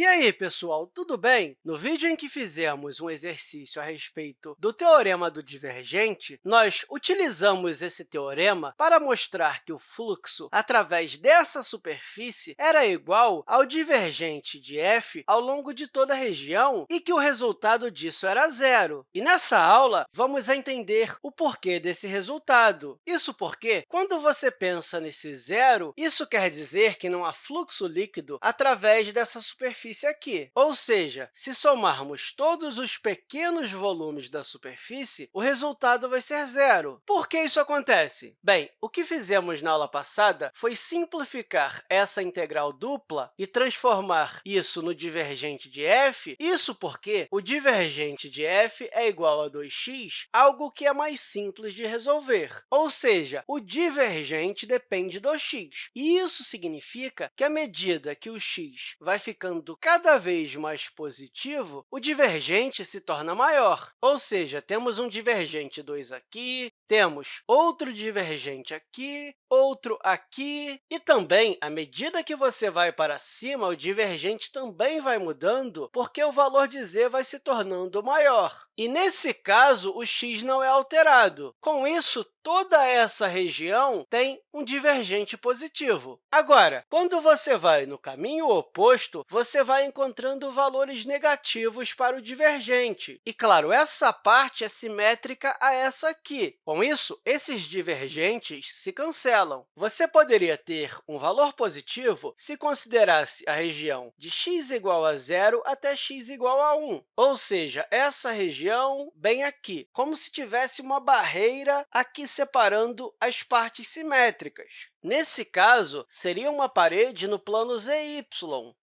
E aí, pessoal, tudo bem? No vídeo em que fizemos um exercício a respeito do teorema do divergente, nós utilizamos esse teorema para mostrar que o fluxo através dessa superfície era igual ao divergente de f ao longo de toda a região e que o resultado disso era zero. E nessa aula, vamos entender o porquê desse resultado. Isso porque, quando você pensa nesse zero, isso quer dizer que não há fluxo líquido através dessa superfície superfície aqui. Ou seja, se somarmos todos os pequenos volumes da superfície, o resultado vai ser zero. Por que isso acontece? Bem, o que fizemos na aula passada foi simplificar essa integral dupla e transformar isso no divergente de f, isso porque o divergente de f é igual a 2x, algo que é mais simples de resolver. Ou seja, o divergente depende do x. E isso significa que, à medida que o x vai ficando cada vez mais positivo, o divergente se torna maior. Ou seja, temos um divergente 2 aqui, temos outro divergente aqui, outro aqui, e também, à medida que você vai para cima, o divergente também vai mudando, porque o valor de z vai se tornando maior. E, nesse caso, o x não é alterado. Com isso, toda essa região tem um divergente positivo. Agora, quando você vai no caminho oposto, você vai encontrando valores negativos para o divergente. E, claro, essa parte é simétrica a essa aqui. Com isso, esses divergentes se cancelam. Você poderia ter um valor positivo se considerasse a região de x igual a zero até x igual a 1, ou seja, essa região bem aqui, como se tivesse uma barreira aqui separando as partes simétricas. Nesse caso, seria uma parede no plano zy.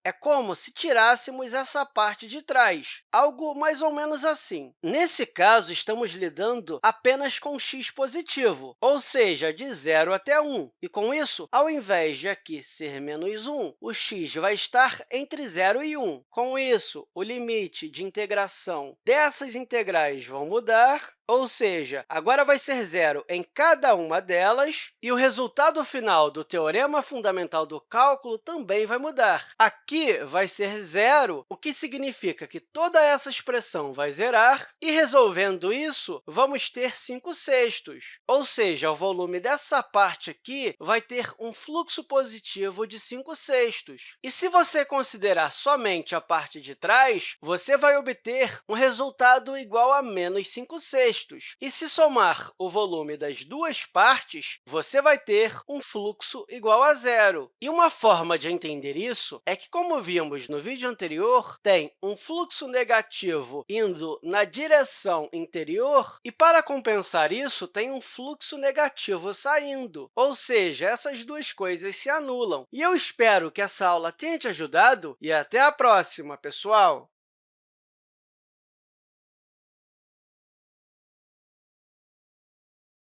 É como se tirássemos essa parte de trás, algo mais ou menos assim. Nesse caso, estamos lidando apenas com x positivo, ou seja, de 0 até 1. E, com isso, ao invés de aqui ser menos 1, o x vai estar entre 0 e 1. Com isso, o limite de integração dessas integrais vão mudar, ou seja, agora vai ser zero em cada uma delas, e o resultado final do teorema fundamental do cálculo também vai mudar. Aqui vai ser zero, o que significa que toda essa expressão vai zerar, e, resolvendo isso, vamos ter 5 sextos, ou seja, o volume dessa parte aqui vai ter um fluxo positivo de 5 sextos. E se você considerar somente a parte de trás, você vai obter um resultado igual a menos 5 sextos sextos. E se somar o volume das duas partes, você vai ter um fluxo igual a zero. E uma forma de entender isso é que, como vimos no vídeo anterior, tem um fluxo negativo indo na direção interior e, para compensar isso, tem um fluxo negativo saindo. Ou seja, essas duas coisas se anulam. E eu espero que essa aula tenha te ajudado e até a próxima, pessoal!